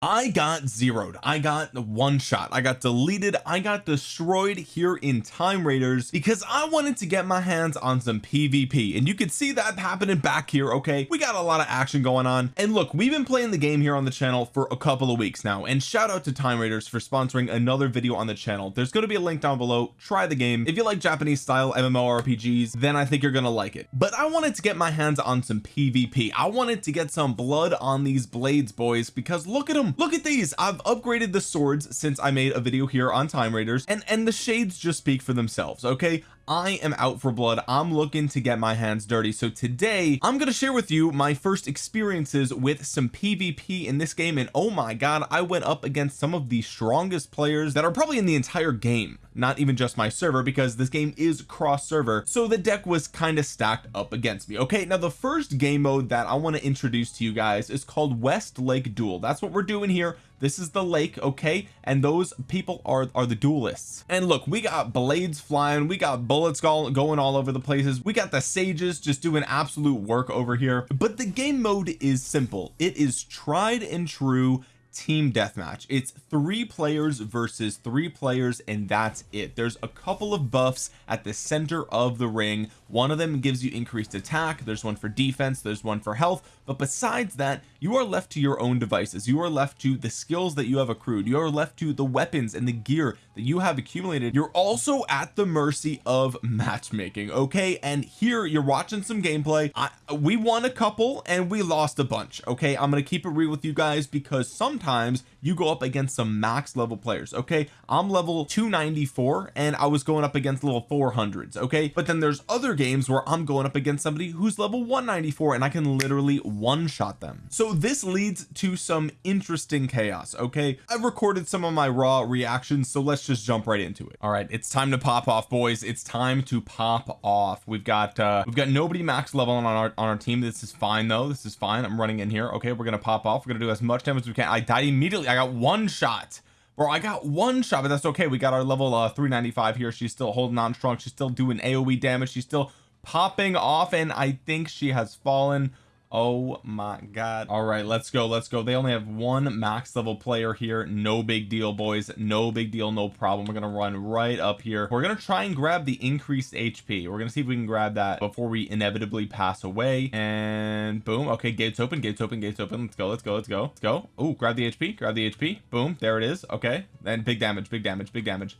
I got zeroed. I got one shot. I got deleted. I got destroyed here in time raiders because I wanted to get my hands on some PvP and you can see that happening back here okay? We got a lot of action going on. And look we've been playing the game here on the channel for a couple of weeks now. And shout out to time raiders for sponsoring another video on the channel. There's going to be a link down below. Try the game. If you like Japanese style MMORPGs then I think you're gonna like it. But I wanted to get my hands on some PvP I wanted to get some blood on these blades boys because look at them look at these. I've upgraded the swords since I made a video here on time raiders and and the shades just speak for themselves okay I am out for blood. I'm looking to get my hands dirty. So today I'm going to share with you my first experiences with some PvP in this game. And oh my god I went up against some of the strongest players that are probably in the entire game not even just my server because this game is cross server so the deck was kind of stacked up against me. Okay now the first game mode that I want to introduce to you guys is called West Lake Duel. That's what we're doing here this is the lake okay? And those people are are the duelists. And look we got blades flying we got bullets going all over the places. We got the sages just doing absolute work over here. But the game mode is simple. It is tried and true team deathmatch. It's three players versus three players and that's it. There's a couple of buffs at the center of the ring. One of them gives you increased attack. There's one for defense. There's one for health. But besides that you are left to your own devices. You are left to the skills that you have accrued. You are left to the weapons and the gear that you have accumulated you're also at the mercy of matchmaking okay? And here you're watching some gameplay. I, we won a couple and we lost a bunch okay? I'm gonna keep it real with you guys because sometimes you go up against some max level players okay? I'm level 294 and I was going up against level 400s okay? But then there's other games where I'm going up against somebody who's level 194 and I can literally one shot them. So this leads to some interesting chaos okay? I've recorded some of my raw reactions so let's just jump right into it. All right it's time to pop off boys. It's time to pop off. We've got uh we've got nobody max level on our on our team. This is fine though. This is fine. I'm running in here. Okay we're gonna pop off. We're gonna do as much damage as we can. I died immediately. I got one shot. Bro I got one shot but that's okay. We got our level uh 395 here. She's still holding on strong. She's still doing AoE damage. She's still popping off and I think she has fallen oh my god. All right let's go let's go. They only have one max level player here. No big deal boys. No big deal no problem. We're gonna run right up here. We're gonna try and grab the increased HP we're gonna see if we can grab that before we inevitably pass away. And boom. Okay gates open gates open gates open. Let's go let's go let's go let's go. Oh grab the HP grab the HP boom there it is. Okay and big damage big damage big damage.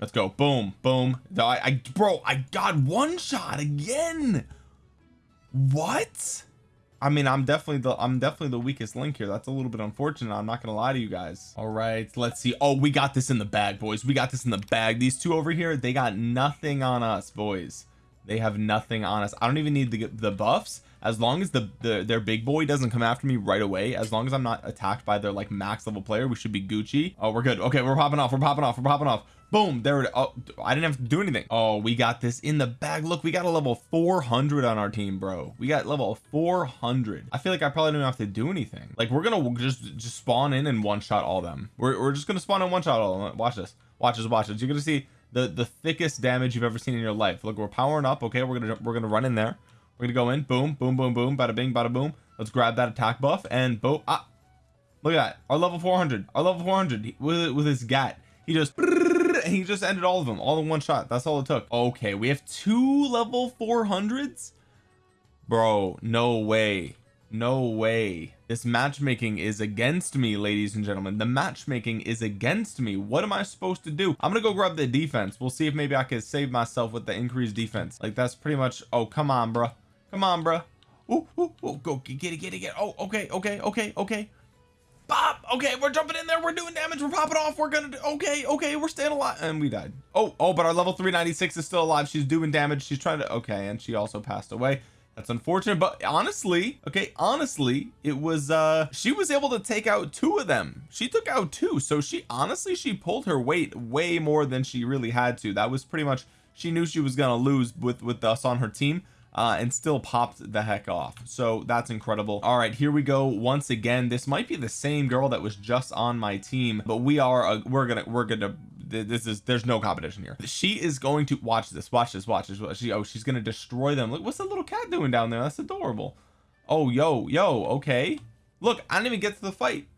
Let's go. Boom boom. I, I bro I got one shot again. What I mean I'm definitely the I'm definitely the weakest link here. That's a little bit unfortunate I'm not gonna lie to you guys. All right let's see. Oh we got this in the bag boys. We got this in the bag. These two over here they got nothing on us boys. They have nothing on us. I don't even need the the buffs. As long as the, the their big boy doesn't come after me right away as long as I'm not attacked by their like max level player we should be Gucci. Oh we're good. Okay we're popping off we're popping off we're popping off boom there it oh I didn't have to do anything. Oh we got this in the bag. Look we got a level 400 on our team bro. We got level 400 I feel like I probably don't have to do anything. Like we're gonna just just spawn in and one shot all them. We're, we're just gonna spawn in one shot all them. Watch this. Watch this watch this. You're gonna see the the thickest damage you've ever seen in your life. Look we're powering up. Okay we're gonna we're gonna run in there. We're gonna go in. Boom boom boom boom. Bada bing bada boom. Let's grab that attack buff and boom ah. Look at that. Our level 400 our level 400 with with his gat. He just and he just ended all of them all in one shot. That's all it took. Okay we have two level 400s bro no way. No way. This matchmaking is against me ladies and gentlemen. The matchmaking is against me. What am I supposed to do? I'm gonna go grab the defense. We'll see if maybe I can save myself with the increased defense. Like that's pretty much oh come on bro come on bro ooh, go get it get it get it. Oh okay okay okay okay Pop. Okay, we're jumping in there. We're doing damage. We're popping off. We're gonna do okay, okay, we're staying alive. And we died. Oh, oh, but our level 396 is still alive. She's doing damage. She's trying to okay, and she also passed away. That's unfortunate, but honestly, okay, honestly, it was uh she was able to take out two of them. She took out two. So she honestly she pulled her weight way more than she really had to. That was pretty much she knew she was gonna lose with with us on her team uh, and still popped the heck off. So that's incredible. All right here we go once again. This might be the same girl that was just on my team but we are uh, we're gonna we're gonna this is there's no competition here. She is going to watch this watch this watch this she oh she's gonna destroy them. Look what's the little cat doing down there? That's adorable. Oh yo yo okay. Look I didn't even get to the fight.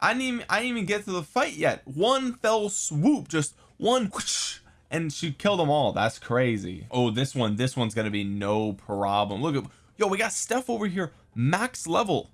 I didn't even I didn't even get to the fight yet. One fell swoop just one whoosh, and she killed them all. That's crazy. Oh this one this one's gonna be no problem. Look at yo we got Steph over here max level.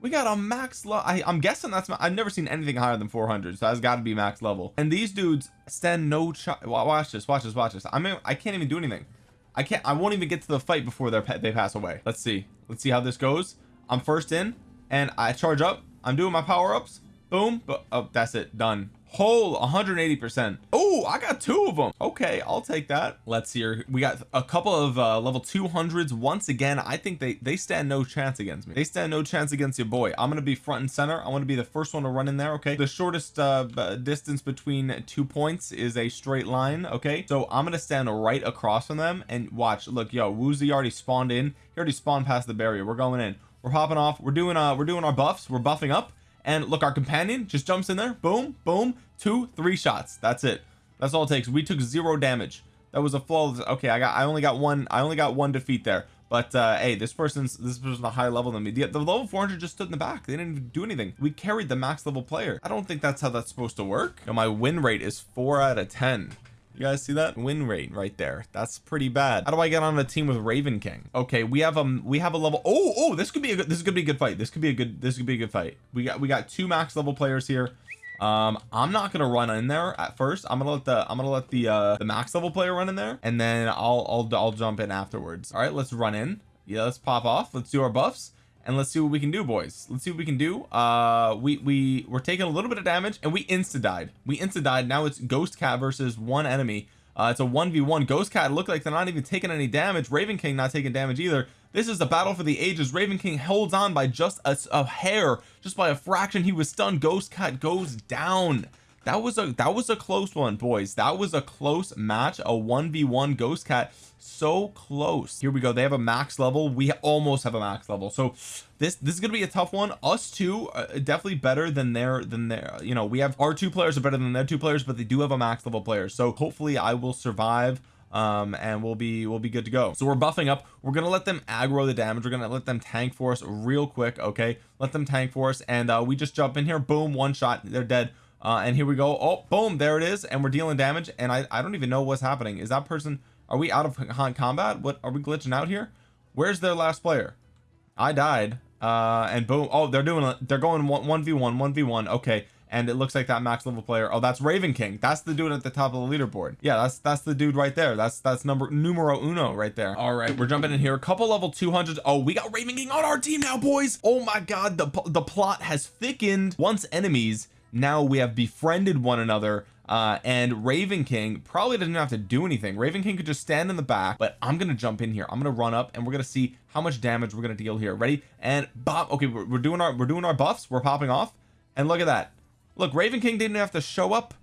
We got a max level I'm guessing that's I've never seen anything higher than 400 so that's got to be max level. And these dudes stand no watch this watch this watch this. I mean I can't even do anything. I can't I won't even get to the fight before they pass away. Let's see. Let's see how this goes. I'm first in and I charge up. I'm doing my power-ups. Boom but oh that's it done whole 180 percent. Oh I got two of them okay I'll take that. Let's see here we got a couple of uh, level 200s once again I think they they stand no chance against me. They stand no chance against your boy. I'm gonna be front and center. I want to be the first one to run in there okay? The shortest uh, distance between two points is a straight line okay? So I'm gonna stand right across from them and watch. Look yo Woozy already spawned in. He already spawned past the barrier. We're going in. We're popping off. We're doing uh we're doing our buffs. We're buffing up and look our companion just jumps in there. Boom boom two three shots. That's it. That's all it takes. We took zero damage. That was a flawless okay I got I only got one I only got one defeat there. But uh hey this person's this person's a higher level than me. The, the level 400 just stood in the back. They didn't even do anything. We carried the max level player. I don't think that's how that's supposed to work. You know, my win rate is four out of ten you guys see that? Win rate right there. That's pretty bad. How do I get on a team with Raven King? Okay we have um we have a level oh oh this could be a good this could be a good fight. This could be a good this could be a good fight. We got we got two max level players here. Um I'm not gonna run in there at first. I'm gonna let the I'm gonna let the uh the max level player run in there and then I'll I'll, I'll jump in afterwards. All right let's run in. Yeah let's pop off. Let's do our buffs and let's see what we can do boys. Let's see what we can do. Uh we we we're taking a little bit of damage and we insta died we insta died now it's ghost cat versus one enemy. Uh it's a 1v1 ghost cat look like they're not even taking any damage. Raven king not taking damage either. This is the battle for the ages. Raven king holds on by just a, a hair just by a fraction. He was stunned. Ghost cat goes down that was a that was a close one boys. That was a close match a 1v1 ghost cat. So close. Here we go. They have a max level. We almost have a max level. So this this is gonna be a tough one. Us two uh, definitely better than their than their you know we have our two players are better than their two players but they do have a max level player so hopefully I will survive um and we'll be we'll be good to go. So we're buffing up. We're gonna let them aggro the damage. We're gonna let them tank for us real quick okay? Let them tank for us and uh we just jump in here. Boom one shot. They're dead uh and here we go. Oh boom there it is. And we're dealing damage. And I I don't even know what's happening. Is that person are we out of combat? What are we glitching out here? Where's their last player? I died. Uh and boom. Oh they're doing they're going one, 1v1 1v1 okay. And it looks like that max level player. Oh that's Raven King. That's the dude at the top of the leaderboard. Yeah that's that's the dude right there. That's that's number numero uno right there. All right we're jumping in here. A couple level 200s oh we got Raven King on our team now boys. Oh my god the the plot has thickened. Once enemies now we have befriended one another uh and Raven King probably doesn't have to do anything. Raven King could just stand in the back but I'm gonna jump in here. I'm gonna run up and we're gonna see how much damage we're gonna deal here. Ready? And Bob okay we're, we're doing our we're doing our buffs. We're popping off. And look at that. Look Raven King didn't have to show up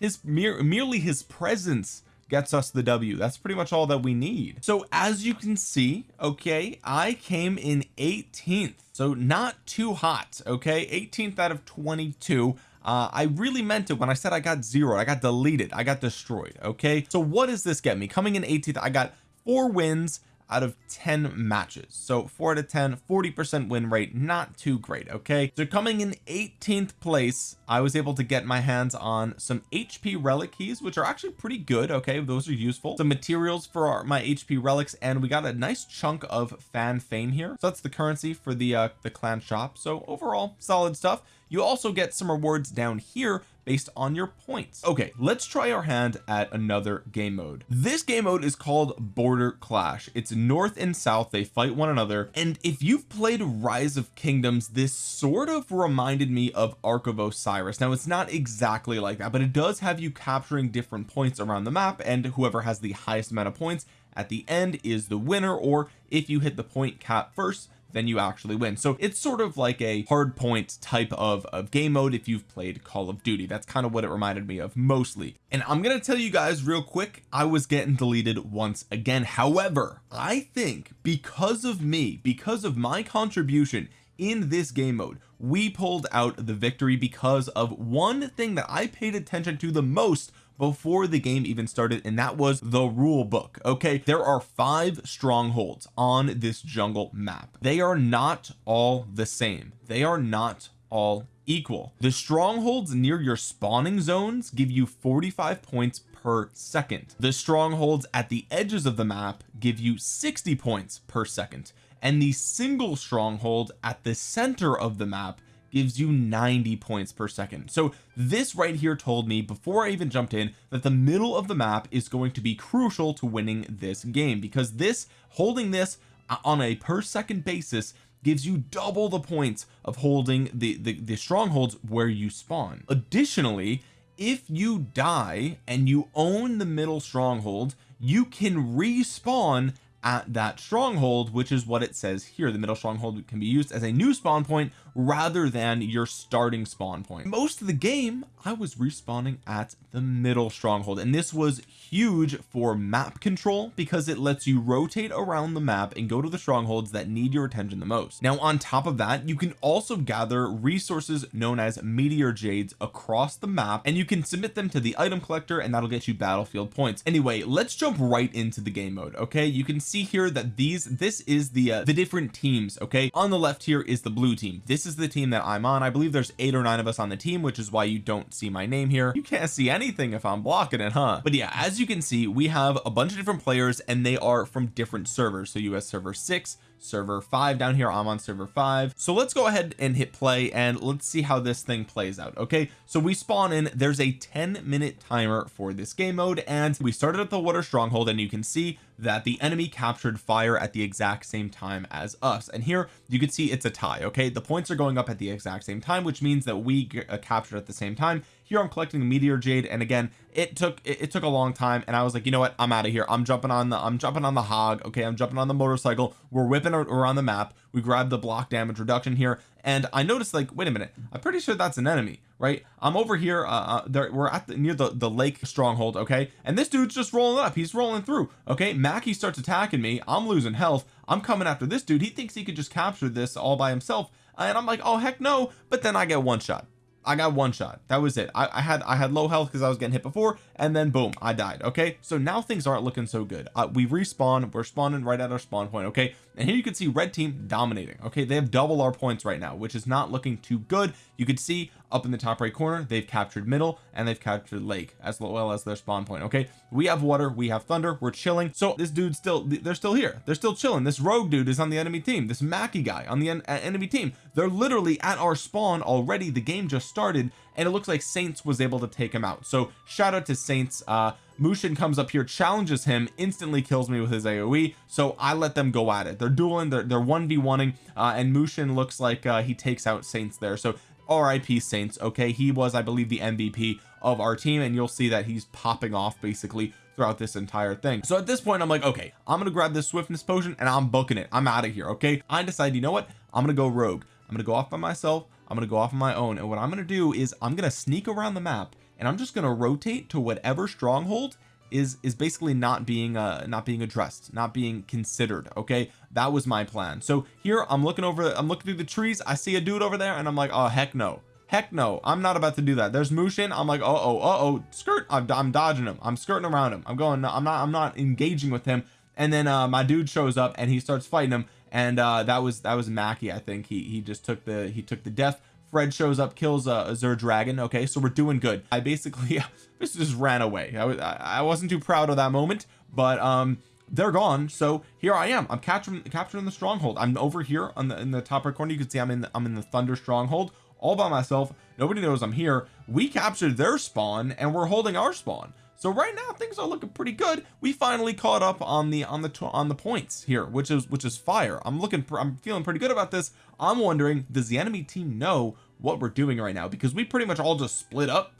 his mere merely his presence gets us the W. That's pretty much all that we need. So as you can see okay I came in 18th so not too hot okay? 18th out of 22 uh, I really meant it when I said I got zero I got deleted. I got destroyed okay? So what does this get me? Coming in 18th I got four wins out of 10 matches. So 4 out of 10 40 percent win rate not too great okay? So coming in 18th place I was able to get my hands on some HP relic keys which are actually pretty good okay? Those are useful. Some materials for our, my HP relics and we got a nice chunk of fan fame here. So that's the currency for the uh the clan shop. So overall solid stuff. You also get some rewards down here based on your points. Okay let's try our hand at another game mode. This game mode is called border clash. It's north and south. They fight one another. And if you've played rise of kingdoms this sort of reminded me of ark of osiris. Now it's not exactly like that but it does have you capturing different points around the map and whoever has the highest amount of points at the end is the winner or if you hit the point cap first then you actually win. So it's sort of like a hard point type of, of game mode if you've played Call of Duty. That's kind of what it reminded me of mostly. And I'm gonna tell you guys real quick I was getting deleted once again. However I think because of me because of my contribution in this game mode we pulled out the victory because of one thing that I paid attention to the most before the game even started and that was the rule book okay? There are five strongholds on this jungle map. They are not all the same. They are not all equal. The strongholds near your spawning zones give you 45 points per second. The strongholds at the edges of the map give you 60 points per second. And the single stronghold at the center of the map gives you 90 points per second. So this right here told me before I even jumped in that the middle of the map is going to be crucial to winning this game because this holding this uh, on a per second basis gives you double the points of holding the, the the strongholds where you spawn. Additionally if you die and you own the middle stronghold you can respawn at that stronghold which is what it says here. The middle stronghold can be used as a new spawn point rather than your starting spawn point. Most of the game I was respawning at the middle stronghold and this was huge for map control because it lets you rotate around the map and go to the strongholds that need your attention the most. Now on top of that you can also gather resources known as meteor jades across the map and you can submit them to the item collector and that'll get you battlefield points. Anyway let's jump right into the game mode okay? You can see here that these this is the uh, the different teams okay? On the left here is the blue team. This is the team that I'm on. I believe there's eight or nine of us on the team which is why you don't see my name here. You can't see anything if I'm blocking it huh? But yeah as you can see we have a bunch of different players and they are from different servers. So US server 6 server 5 down here I'm on server 5 so let's go ahead and hit play and let's see how this thing plays out okay? So we spawn in there's a 10 minute timer for this game mode and we started at the water stronghold and you can see that the enemy captured fire at the exact same time as us. And here you can see it's a tie okay? The points are going up at the exact same time which means that we uh, captured at the same time here I'm collecting meteor jade and again it took it, it took a long time and I was like you know what? I'm out of here. I'm jumping on the I'm jumping on the hog okay? I'm jumping on the motorcycle. We're whipping around the map. We grab the block damage reduction here and I noticed like wait a minute. I'm pretty sure that's an enemy right? I'm over here uh, uh there we're at the near the the lake stronghold okay? And this dude's just rolling up. He's rolling through okay? Mackie starts attacking me. I'm losing health. I'm coming after this dude. He thinks he could just capture this all by himself and I'm like oh heck no. But then I get one shot I got one shot. That was it. I, I had I had low health because I was getting hit before and then boom I died okay? So now things aren't looking so good. Uh, we respawn. We're spawning right at our spawn point okay? And here you can see red team dominating okay? They have double our points right now which is not looking too good. You can see up in the top right corner they've captured middle and they've captured lake as well as their spawn point okay? We have water we have thunder we're chilling. So this dude's still they're still here. They're still chilling. This rogue dude is on the enemy team. This Mackie guy on the en enemy team. They're literally at our spawn already. The game just started and it looks like Saints was able to take him out. So shout out to Saints. Uh Mushin comes up here challenges him instantly kills me with his AoE so I let them go at it. They're dueling they're, they're 1v1ing uh, and Mushin looks like uh, he takes out Saints there. So RIP Saints okay? He was I believe the MVP of our team and you'll see that he's popping off basically throughout this entire thing. So at this point I'm like okay I'm gonna grab this swiftness potion and I'm booking it. I'm out of here okay? I decide you know what? I'm gonna go rogue. I'm gonna go off by myself. I'm gonna go off on my own. And what I'm gonna do is I'm gonna sneak around the map and I'm just gonna rotate to whatever stronghold is is basically not being uh not being addressed not being considered okay that was my plan. So here I'm looking over I'm looking through the trees. I see a dude over there and I'm like oh heck no. Heck no. I'm not about to do that. There's Mushin I'm like oh oh uh oh skirt. I'm, I'm dodging him. I'm skirting around him. I'm going I'm not I'm not engaging with him. And then uh my dude shows up and he starts fighting him. And uh that was that was Mackie I think. He he just took the he took the death. Fred shows up kills a, a Zer dragon. Okay so we're doing good. I basically this just ran away. I, was, I wasn't too proud of that moment but um they're gone so here I am. I'm capturing capturing the stronghold. I'm over here on the in the top right corner. You can see I'm in the, I'm in the thunder stronghold all by myself. Nobody knows I'm here. We captured their spawn and we're holding our spawn. So right now things are looking pretty good. We finally caught up on the on the on the points here which is which is fire. I'm looking I'm feeling pretty good about this. I'm wondering does the enemy team know what we're doing right now? Because we pretty much all just split up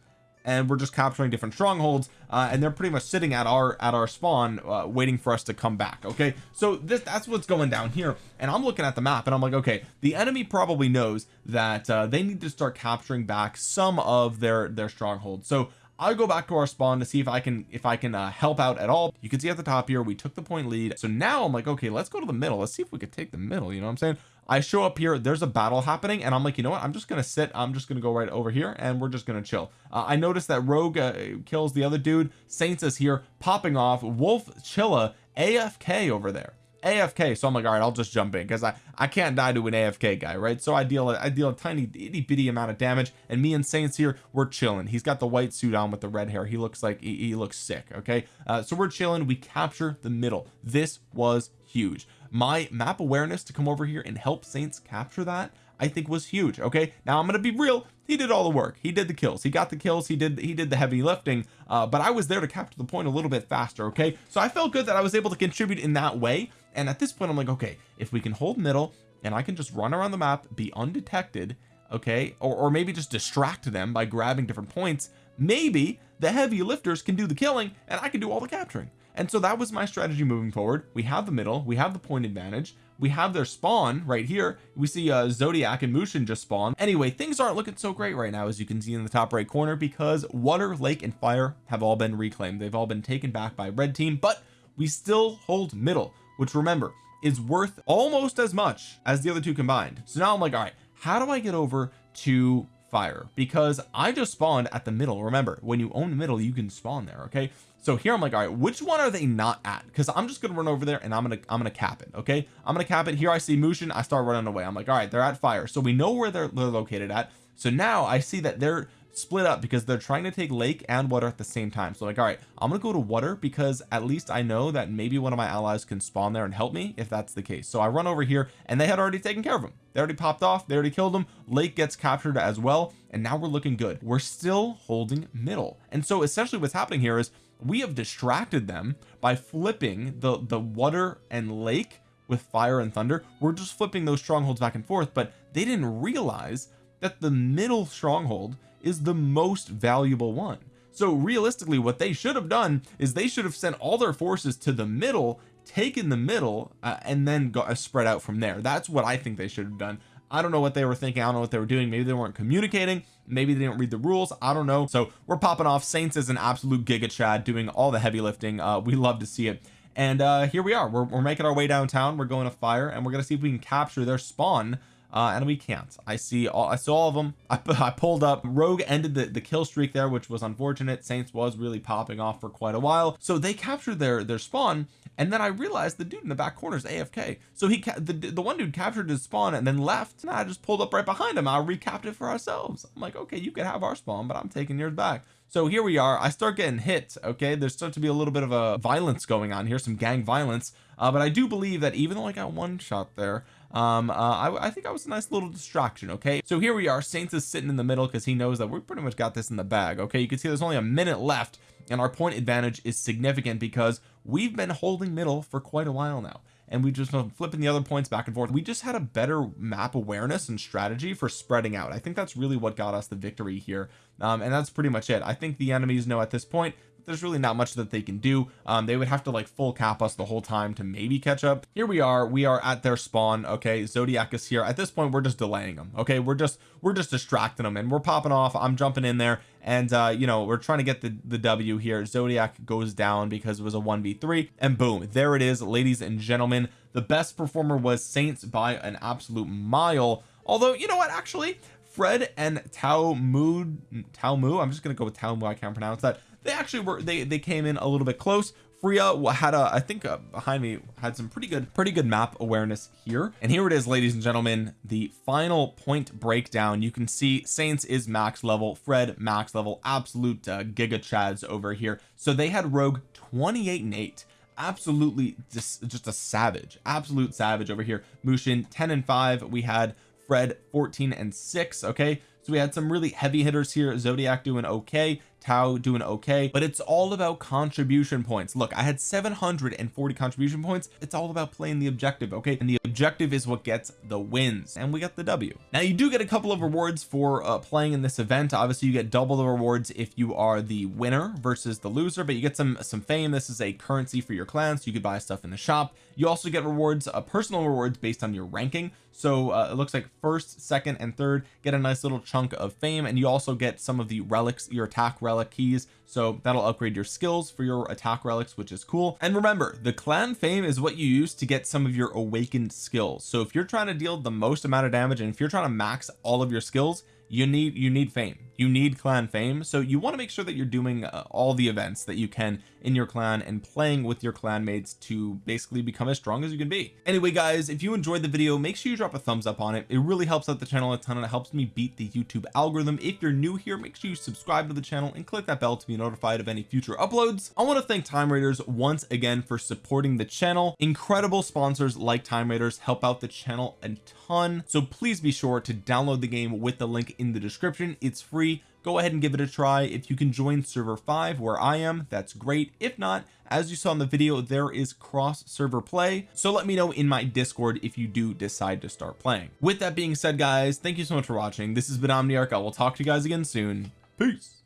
and we're just capturing different strongholds uh, and they're pretty much sitting at our at our spawn uh, waiting for us to come back okay? So this that's what's going down here and I'm looking at the map and I'm like okay the enemy probably knows that uh, they need to start capturing back some of their their strongholds. So I'll go back to our spawn to see if I can if I can uh, help out at all. You can see at the top here we took the point lead. So now I'm like okay let's go to the middle. Let's see if we could take the middle you know what I'm saying I show up here there's a battle happening and I'm like you know what? I'm just gonna sit I'm just gonna go right over here and we're just gonna chill. Uh, I noticed that Rogue uh, kills the other dude Saints is here popping off Wolf Chilla AFK over there. AFK so I'm like all right I'll just jump in because I I can't die to an AFK guy right? So I deal I deal a tiny itty bitty amount of damage and me and Saints here we're chilling. He's got the white suit on with the red hair. He looks like he, he looks sick okay? Uh, so we're chilling. We capture the middle. This was huge my map awareness to come over here and help Saints capture that I think was huge okay? Now I'm gonna be real. He did all the work. He did the kills. He got the kills. He did he did the heavy lifting uh, but I was there to capture the point a little bit faster okay? So I felt good that I was able to contribute in that way and at this point I'm like okay if we can hold middle and I can just run around the map be undetected okay? Or, or maybe just distract them by grabbing different points maybe the heavy lifters can do the killing and I can do all the capturing and so that was my strategy moving forward. We have the middle we have the point advantage we have their spawn right here. We see uh Zodiac and Mushin just spawn. Anyway things aren't looking so great right now as you can see in the top right corner because water lake and fire have all been reclaimed. They've all been taken back by red team but we still hold middle which remember is worth almost as much as the other two combined. So now I'm like all right how do I get over to fire because I just spawned at the middle remember when you own the middle you can spawn there okay? So here I'm like all right which one are they not at? Because I'm just gonna run over there and I'm gonna I'm gonna cap it okay? I'm gonna cap it. Here I see Mushin I start running away. I'm like all right they're at fire. So we know where they're, they're located at. So now I see that they're split up because they're trying to take lake and water at the same time. So like all right I'm gonna go to water because at least I know that maybe one of my allies can spawn there and help me if that's the case. So I run over here and they had already taken care of them they already popped off. They already killed them lake gets captured as well. And now we're looking good. We're still holding middle. And so essentially what's happening here is we have distracted them by flipping the the water and lake with fire and thunder. We're just flipping those strongholds back and forth but they didn't realize that the middle stronghold is the most valuable one. So realistically what they should have done is they should have sent all their forces to the middle taken the middle uh, and then got uh, spread out from there. That's what I think they should have done. I don't know what they were thinking. I don't know what they were doing. Maybe they weren't communicating. Maybe they didn't read the rules. I don't know. So we're popping off. Saints is an absolute giga chad doing all the heavy lifting. Uh we love to see it. And uh here we are. We're, we're making our way downtown. We're going to fire and we're gonna see if we can capture their spawn uh and we can't. I see all I saw all of them I, I pulled up. Rogue ended the, the kill streak there which was unfortunate. Saints was really popping off for quite a while. So they captured their their spawn and then I realized the dude in the back corner is AFK so he the, the one dude captured his spawn and then left and I just pulled up right behind him. I recapped it for ourselves. I'm like okay you can have our spawn but I'm taking yours back. So here we are. I start getting hit okay? There's starts to be a little bit of a violence going on here some gang violence. Uh, but I do believe that even though I got one shot there um uh, I, I think I was a nice little distraction okay? So here we are Saints is sitting in the middle because he knows that we pretty much got this in the bag okay? You can see there's only a minute left and our point advantage is significant because we've been holding middle for quite a while now and we just been flipping the other points back and forth. We just had a better map awareness and strategy for spreading out. I think that's really what got us the victory here um, and that's pretty much it. I think the enemies know at this point there's really not much that they can do. Um, they would have to like full cap us the whole time to maybe catch up. Here we are. We are at their spawn. Okay Zodiac is here. At this point we're just delaying them. Okay we're just we're just distracting them and we're popping off. I'm jumping in there and uh you know we're trying to get the the W here. Zodiac goes down because it was a 1v3 and boom there it is ladies and gentlemen. The best performer was Saints by an absolute mile. Although you know what actually Fred and Tao Mu Tao Mu I'm just gonna go with Tao Mu I can't pronounce that they actually were they they came in a little bit close. Freya had a I think uh, behind me had some pretty good pretty good map awareness here. And here it is ladies and gentlemen the final point breakdown. You can see Saints is max level Fred max level absolute uh, giga chads over here. So they had Rogue 28 and 8 absolutely just just a savage absolute savage over here. Mushin 10 and 5 we had Fred 14 and 6 okay? So we had some really heavy hitters here. Zodiac doing okay Tao doing okay but it's all about contribution points. Look I had 740 contribution points. It's all about playing the objective okay? And the objective is what gets the wins and we got the W. Now you do get a couple of rewards for uh, playing in this event. Obviously you get double the rewards if you are the winner versus the loser but you get some some fame. This is a currency for your clan so you could buy stuff in the shop. You also get rewards uh, personal rewards based on your ranking. So uh, it looks like first second and third get a nice little chunk of fame and you also get some of the relics your attack relic keys so that'll upgrade your skills for your attack relics which is cool. And remember the clan fame is what you use to get some of your awakened skills. So if you're trying to deal the most amount of damage and if you're trying to max all of your skills you need you need fame you need clan fame so you want to make sure that you're doing uh, all the events that you can in your clan and playing with your clan mates to basically become as strong as you can be. Anyway guys if you enjoyed the video make sure you drop a thumbs up on it. It really helps out the channel a ton and it helps me beat the YouTube algorithm. If you're new here make sure you subscribe to the channel and click that bell to be notified of any future uploads. I want to thank time raiders once again for supporting the channel. Incredible sponsors like time raiders help out the channel a ton so please be sure to download the game with the link in the description. It's free go ahead and give it a try if you can join server 5 where I am. That's great. If not as you saw in the video there is cross server play. So let me know in my discord if you do decide to start playing. With that being said guys thank you so much for watching. This has been Omniarch. I will talk to you guys again soon. Peace